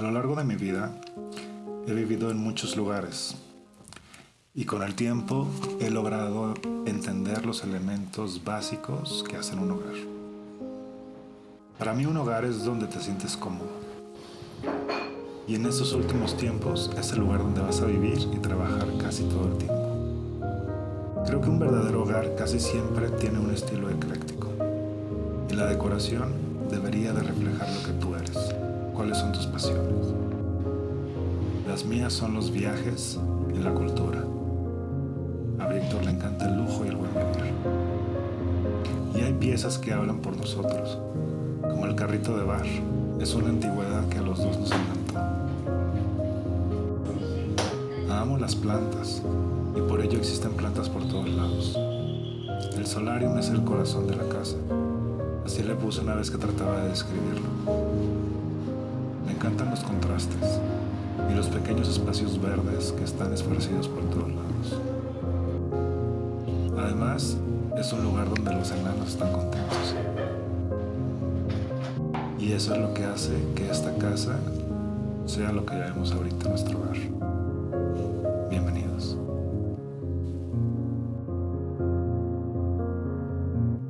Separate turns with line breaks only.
A lo largo de mi vida he vivido en muchos lugares y con el tiempo he logrado entender los elementos básicos que hacen un hogar. Para mí un hogar es donde te sientes cómodo. Y en estos últimos tiempos es el lugar donde vas a vivir y trabajar casi todo el tiempo. Creo que un verdadero hogar casi siempre tiene un estilo ecléctico. Y la decoración debería de reflejar lo que tú eres. ¿Cuáles son tus pasiones? Las mías son los viajes y la cultura. A Víctor le encanta el lujo y el buen vivir. Y hay piezas que hablan por nosotros, como el carrito de bar. Es una antigüedad que a los dos nos encantó. Amo las plantas y por ello existen plantas por todos lados. El solarium es el corazón de la casa. Así le puse una vez que trataba de describirlo. Encantan los contrastes y los pequeños espacios verdes que están esparcidos por todos lados. Además, es un lugar donde los enanos están contentos. Y eso es lo que hace que esta casa sea lo que vemos ahorita nuestro hogar.